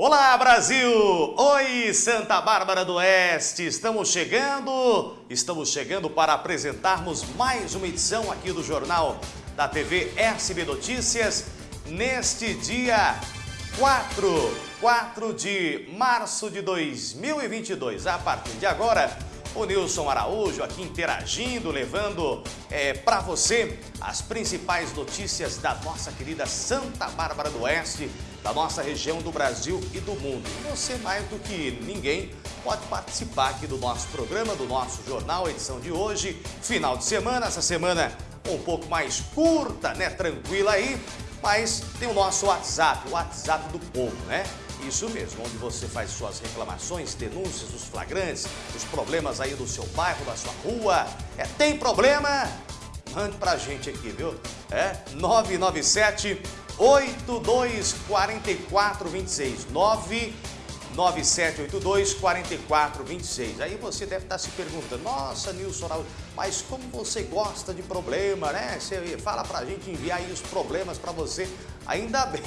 Olá Brasil! Oi Santa Bárbara do Oeste! Estamos chegando, estamos chegando para apresentarmos mais uma edição aqui do Jornal da TV SB Notícias neste dia 4, 4 de março de 2022. A partir de agora, o Nilson Araújo aqui interagindo, levando é, para você as principais notícias da nossa querida Santa Bárbara do Oeste, da nossa região do Brasil e do mundo. E você, mais do que ninguém, pode participar aqui do nosso programa, do nosso jornal, edição de hoje, final de semana, essa semana um pouco mais curta, né, tranquila aí, mas tem o nosso WhatsApp, o WhatsApp do povo, né? Isso mesmo, onde você faz suas reclamações, denúncias, os flagrantes, os problemas aí do seu bairro, da sua rua. É, tem problema? Mande pra gente aqui, viu? É 997 824426 99782 4426. Aí você deve estar se perguntando, nossa, Nilson, mas como você gosta de problema, né? Você fala pra gente enviar aí os problemas pra você. Ainda bem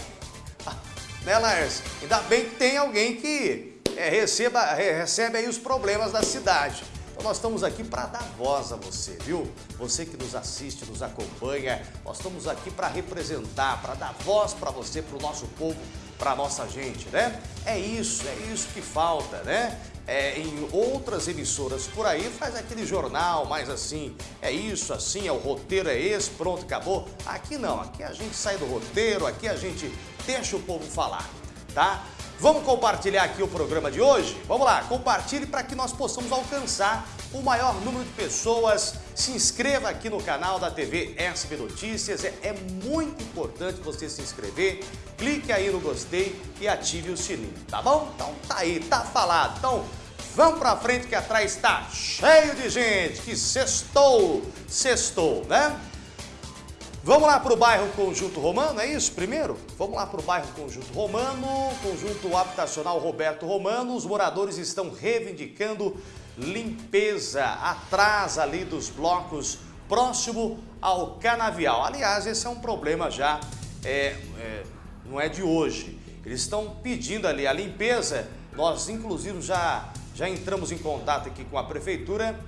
né, Laércio? Ainda bem que tem alguém que é, receba, recebe aí os problemas da cidade. Nós estamos aqui para dar voz a você, viu? Você que nos assiste, nos acompanha, nós estamos aqui para representar, para dar voz para você, para o nosso povo, para a nossa gente, né? É isso, é isso que falta, né? É, em outras emissoras por aí faz aquele jornal mais assim, é isso, assim, é o roteiro é esse, pronto, acabou. Aqui não, aqui a gente sai do roteiro, aqui a gente deixa o povo falar, tá? Vamos compartilhar aqui o programa de hoje? Vamos lá, compartilhe para que nós possamos alcançar o maior número de pessoas. Se inscreva aqui no canal da TV SB Notícias, é, é muito importante você se inscrever. Clique aí no gostei e ative o sininho, tá bom? Então tá aí, tá falado. Então vamos para frente que atrás está cheio de gente, que sextou, sextou, né? Vamos lá para o bairro Conjunto Romano, é isso primeiro? Vamos lá para o bairro Conjunto Romano, Conjunto Habitacional Roberto Romano. Os moradores estão reivindicando limpeza atrás ali dos blocos próximo ao canavial. Aliás, esse é um problema já, é, é, não é de hoje. Eles estão pedindo ali a limpeza. Nós, inclusive, já, já entramos em contato aqui com a prefeitura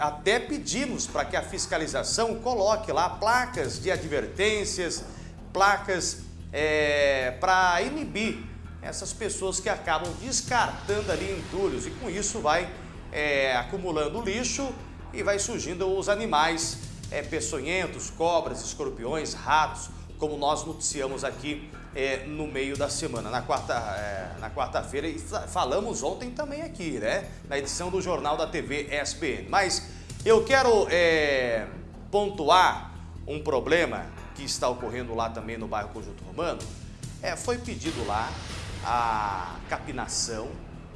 até pedimos para que a fiscalização coloque lá placas de advertências, placas é, para inibir essas pessoas que acabam descartando ali entulhos. E com isso vai é, acumulando lixo e vai surgindo os animais é, peçonhentos, cobras, escorpiões, ratos, como nós noticiamos aqui é, no meio da semana, na quarta-feira. É, na quarta e falamos ontem também aqui, né? Na edição do Jornal da TV SBN. Mas eu quero é, pontuar um problema que está ocorrendo lá também no bairro Conjunto Romano. É, foi pedido lá a capinação,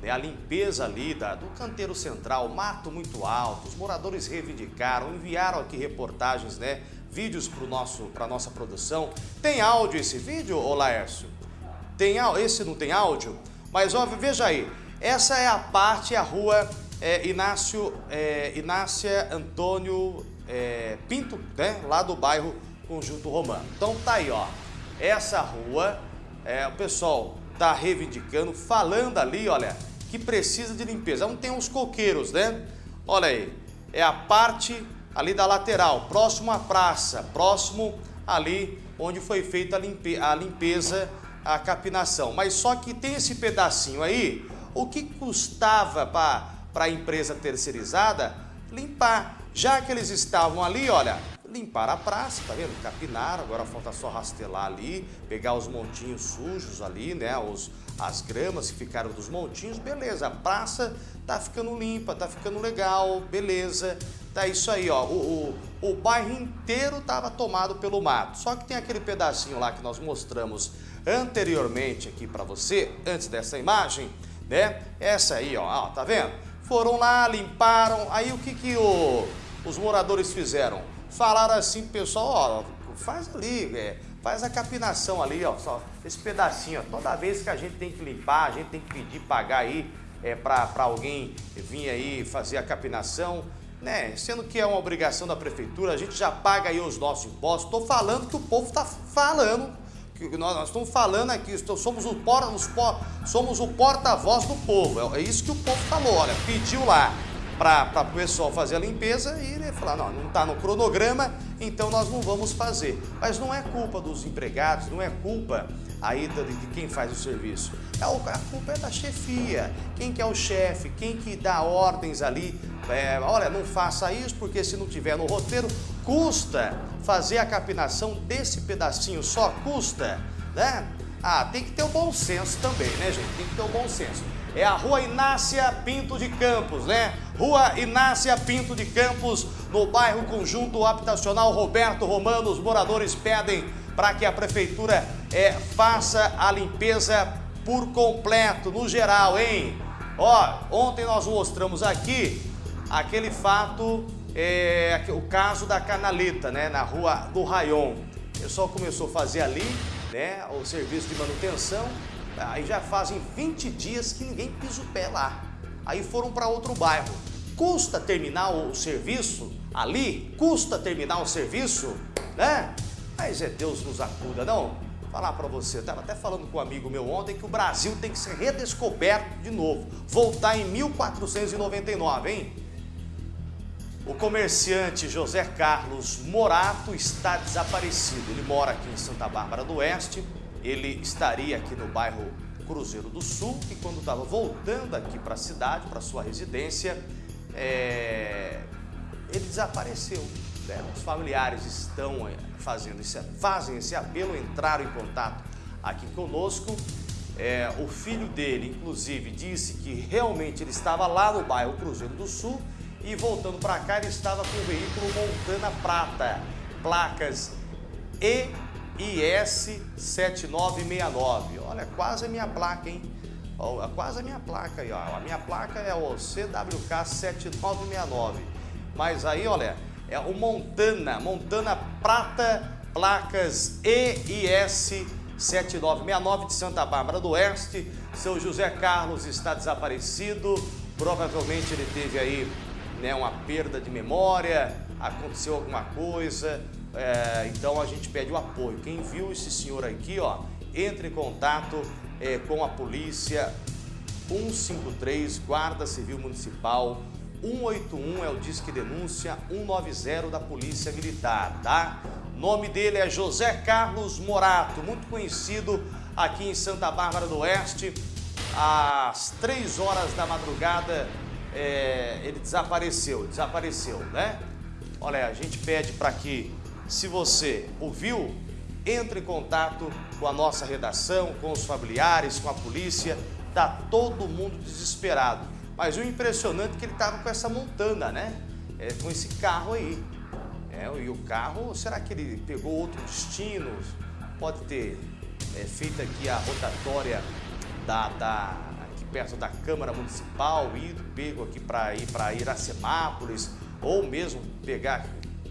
né, a limpeza ali da, do canteiro central, mato muito alto, os moradores reivindicaram, enviaram aqui reportagens, né, vídeos para a nossa produção. Tem áudio esse vídeo, ô Laércio? Tem, esse não tem áudio? Mas ó, veja aí, essa é a parte, a rua é, Inácio, é, Inácia Antônio é, Pinto, né? lá do bairro Conjunto Romano. Então tá aí, ó, essa rua, é, o pessoal tá reivindicando, falando ali, olha, que precisa de limpeza. Não tem uns coqueiros, né? Olha aí, é a parte ali da lateral, próximo à praça, próximo ali onde foi feita a, limpe a limpeza, a capinação. Mas só que tem esse pedacinho aí, o que custava para a empresa terceirizada limpar? Já que eles estavam ali, olha, limpar a praça, tá vendo? Capinaram, agora falta só rastelar ali, pegar os montinhos sujos ali, né? Os, as gramas que ficaram dos montinhos, beleza. A praça tá ficando limpa, tá ficando legal, beleza. Tá isso aí, ó. O, o, o bairro inteiro tava tomado pelo mato. Só que tem aquele pedacinho lá que nós mostramos anteriormente aqui para você, antes dessa imagem, né? Essa aí, ó, ó, tá vendo? Foram lá, limparam, aí o que que o, os moradores fizeram? falaram assim pessoal, ó, faz ali, é, faz a capinação ali, ó, só esse pedacinho, ó, toda vez que a gente tem que limpar, a gente tem que pedir, pagar aí é, para alguém vir aí fazer a capinação, né? Sendo que é uma obrigação da prefeitura, a gente já paga aí os nossos impostos. Estou falando que o povo está falando, nós, nós estamos falando aqui, somos o, por, os, somos o porta-voz do povo. É, é isso que o povo falou, olha, pediu lá para o pessoal fazer a limpeza e ele falou, não, não está no cronograma, então nós não vamos fazer. Mas não é culpa dos empregados, não é culpa aí de quem faz o serviço. É, a culpa é da chefia, quem que é o chefe, quem que dá ordens ali. É, olha, não faça isso porque se não tiver no roteiro, custa fazer a capinação desse pedacinho, só custa, né? Ah, tem que ter o bom senso também, né, gente? Tem que ter o bom senso. É a Rua Inácia Pinto de Campos, né? Rua Inácia Pinto de Campos, no bairro Conjunto Habitacional Roberto Romano. Os moradores pedem para que a prefeitura é, faça a limpeza por completo, no geral, hein? Ó, ontem nós mostramos aqui aquele fato, é, o caso da canaleta, né? Na Rua do Rayon. O pessoal começou a fazer ali, né? O serviço de manutenção Aí já fazem 20 dias que ninguém pisa o pé lá. Aí foram para outro bairro. Custa terminar o serviço ali? Custa terminar o serviço? Né? Mas é Deus nos acuda, não? Falar para você, eu estava até falando com um amigo meu ontem que o Brasil tem que ser redescoberto de novo. Voltar em 1499, hein? O comerciante José Carlos Morato está desaparecido. Ele mora aqui em Santa Bárbara do Oeste ele estaria aqui no bairro Cruzeiro do Sul e quando estava voltando aqui para a cidade, para sua residência, é... ele desapareceu. Né? Os familiares estão é, fazendo esse, fazem esse apelo, entraram em contato aqui conosco. É, o filho dele, inclusive, disse que realmente ele estava lá no bairro Cruzeiro do Sul e voltando para cá ele estava com o veículo Montana Prata, placas E IS 7969. Olha, quase a minha placa, hein? Ó, quase a minha placa aí, ó. A minha placa é o CWK 7969. Mas aí, olha, é o Montana, Montana Prata, placas EIS 7969 de Santa Bárbara do Oeste. Seu José Carlos está desaparecido. Provavelmente ele teve aí né, uma perda de memória, aconteceu alguma coisa, é, então a gente pede o apoio. Quem viu esse senhor aqui, ó, entre em contato é, com a polícia 153, Guarda Civil Municipal, 181 é o Disque Denúncia, 190 da Polícia Militar, tá? nome dele é José Carlos Morato, muito conhecido aqui em Santa Bárbara do Oeste. Às 3 horas da madrugada é, ele desapareceu, desapareceu, né? Olha, a gente pede para que se você ouviu, entre em contato com a nossa redação, com os familiares, com a polícia. Tá todo mundo desesperado. Mas o impressionante é que ele estava com essa montana, né? É, com esse carro aí. É, e o carro, será que ele pegou outro destino? Pode ter é, feito aqui a rotatória da, da, perto da Câmara Municipal, ido, pego aqui para ir para Iracemápolis, ou mesmo pegar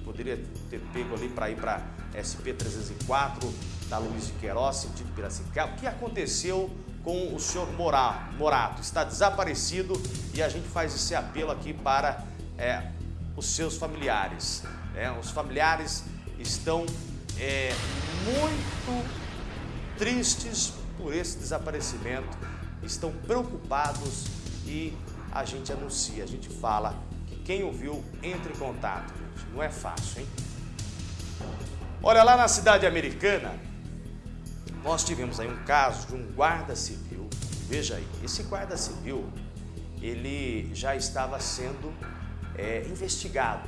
poderia ter pego ali para ir para SP-304, da Luiz de Queiroz, sentido Piracicaba. O que aconteceu com o senhor Morato? Está desaparecido e a gente faz esse apelo aqui para é, os seus familiares. É, os familiares estão é, muito tristes por esse desaparecimento, estão preocupados e a gente anuncia, a gente fala que quem ouviu, entre em contato gente. Não é fácil, hein? Olha, lá na cidade americana, nós tivemos aí um caso de um guarda civil. Veja aí, esse guarda civil, ele já estava sendo é, investigado.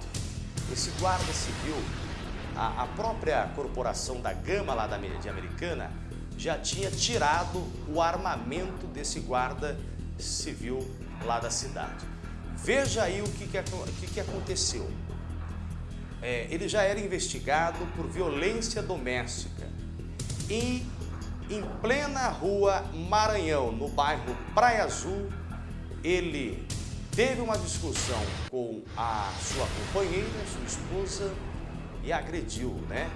Esse guarda civil, a, a, própria corporação da Gama lá da de Americana já tinha tirado o armamento desse guarda civil lá da cidade. Veja aí o que, que, que, que aconteceu é, ele já era investigado por violência doméstica. E em plena rua Maranhão, no bairro Praia Azul, ele teve uma discussão com a sua companheira, sua esposa, e agrediu, né?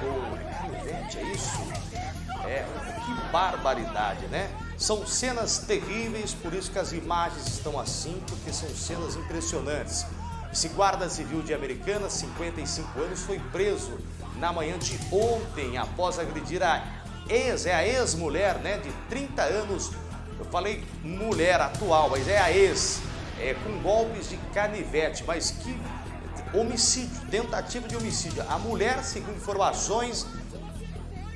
Com canivete, é isso? É, que barbaridade, né? São cenas terríveis, por isso que as imagens estão assim, porque são cenas impressionantes. Esse guarda civil de Americana, 55 anos, foi preso na manhã de ontem após agredir a ex, é a ex-mulher, né, de 30 anos, eu falei mulher atual, mas é a ex, é, com golpes de canivete, mas que homicídio, tentativa de homicídio. A mulher, segundo informações,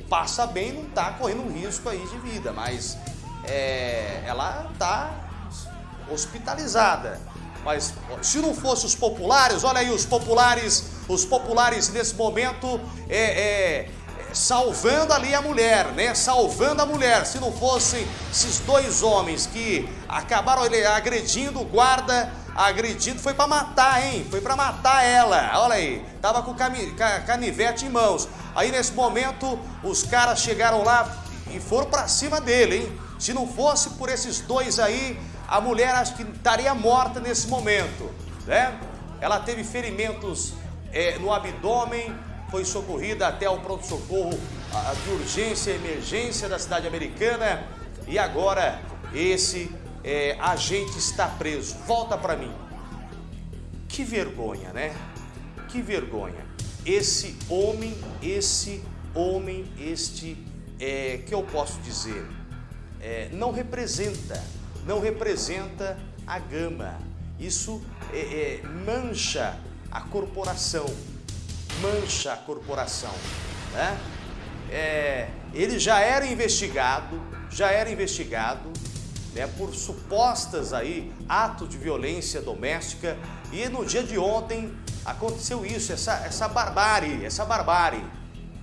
passa bem, não está correndo risco aí de vida, mas é, ela está hospitalizada. Mas se não fosse os populares, olha aí os populares, os populares nesse momento é, é, salvando ali a mulher, né? Salvando a mulher. Se não fossem esses dois homens que acabaram agredindo o guarda, agredindo, foi para matar, hein? Foi para matar ela. Olha aí, tava com canivete em mãos. Aí nesse momento os caras chegaram lá e foram para cima dele, hein? Se não fosse por esses dois aí, a mulher acho que estaria morta nesse momento, né? Ela teve ferimentos é, no abdômen, foi socorrida até o pronto-socorro de urgência e emergência da cidade americana e agora esse é, agente está preso. Volta para mim. Que vergonha, né? Que vergonha. Esse homem, esse homem, este, é, que eu posso dizer, é, não representa, não representa a gama. Isso é, é mancha a corporação, mancha a corporação, né? É, ele já era investigado, já era investigado, né, por supostas aí atos de violência doméstica e no dia de ontem aconteceu isso, essa, essa barbárie, essa barbárie.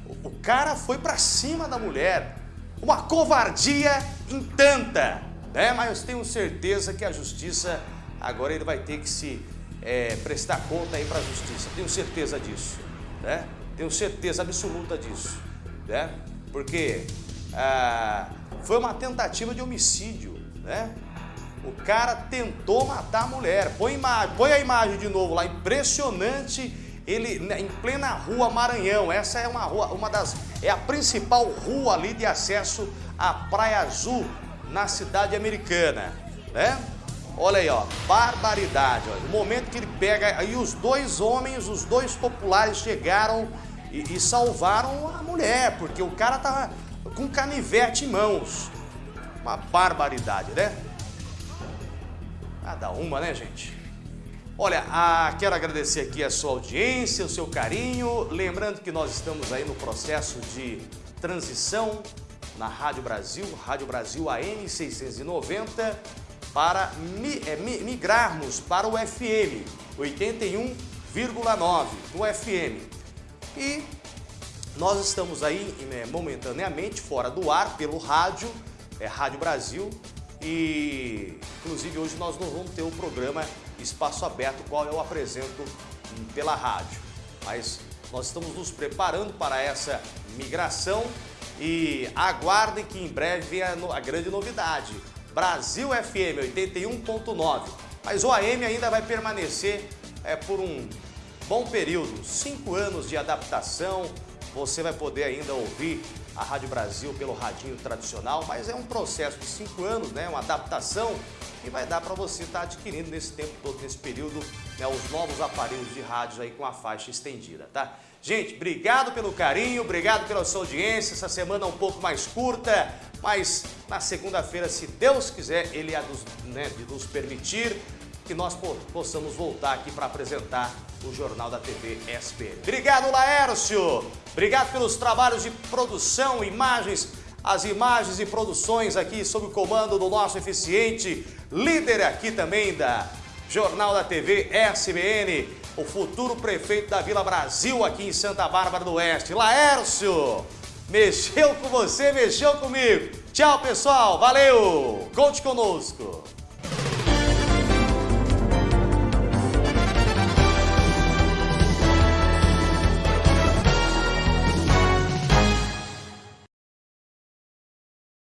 O, o cara foi para cima da mulher, uma covardia em tanta, né? Mas eu tenho certeza que a justiça agora ele vai ter que se é, prestar conta aí para a justiça. Tenho certeza disso, né? Tenho certeza absoluta disso, né? Porque ah, foi uma tentativa de homicídio, né? O cara tentou matar a mulher. Põe, põe a imagem de novo lá, impressionante. Ele né, em plena rua Maranhão. Essa é uma rua, uma das é a principal rua ali de acesso à Praia Azul na cidade americana, né? Olha aí, ó, barbaridade. Ó. No momento que ele pega, aí os dois homens, os dois populares chegaram e, e salvaram a mulher, porque o cara tava com canivete em mãos. Uma barbaridade, né? Cada uma, né, gente? Olha, ah, quero agradecer aqui a sua audiência, o seu carinho. Lembrando que nós estamos aí no processo de transição na Rádio Brasil, Rádio Brasil AM 690, para é, migrarmos para o FM 81,9 do FM. E nós estamos aí né, momentaneamente fora do ar pelo rádio, é Rádio Brasil, e inclusive hoje nós não vamos ter o programa Espaço Aberto, qual eu apresento pela rádio. Mas nós estamos nos preparando para essa migração e aguardem que em breve vem a, a grande novidade. Brasil FM 81.9. Mas o AM ainda vai permanecer é, por um bom período, cinco anos de adaptação, você vai poder ainda ouvir a Rádio Brasil pelo radinho tradicional, mas é um processo de cinco anos, né? Uma adaptação que vai dar para você estar tá adquirindo nesse tempo todo, nesse período, né, os novos aparelhos de rádio aí com a faixa estendida, tá? Gente, obrigado pelo carinho, obrigado pela sua audiência. Essa semana é um pouco mais curta, mas na segunda-feira, se Deus quiser, Ele há né, de nos permitir que nós possamos voltar aqui para apresentar o Jornal da TV SPN. Obrigado, Laércio! Obrigado pelos trabalhos de produção, imagens, as imagens e produções aqui sob o comando do nosso eficiente líder aqui também da Jornal da TV SBN, o futuro prefeito da Vila Brasil aqui em Santa Bárbara do Oeste. Laércio, mexeu com você, mexeu comigo. Tchau, pessoal. Valeu. Conte conosco.